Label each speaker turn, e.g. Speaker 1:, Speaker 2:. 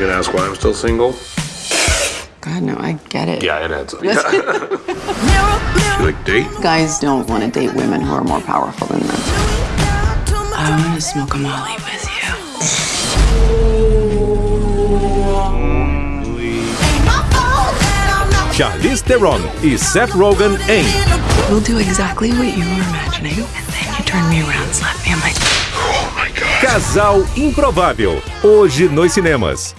Speaker 1: You gonna ask why I'm still single?
Speaker 2: God, no, I get it.
Speaker 1: Yeah, it adds up. Yeah. you like date?
Speaker 2: Guys don't want to date women who are more powerful than them. I want to smoke a molly with you.
Speaker 3: Charlize Theron e Seth Rogen em
Speaker 2: We'll do exactly what you were imagining, and then you turn me around, slap me on my
Speaker 1: Oh my god.
Speaker 3: Casal Improvável, hoje nos cinemas.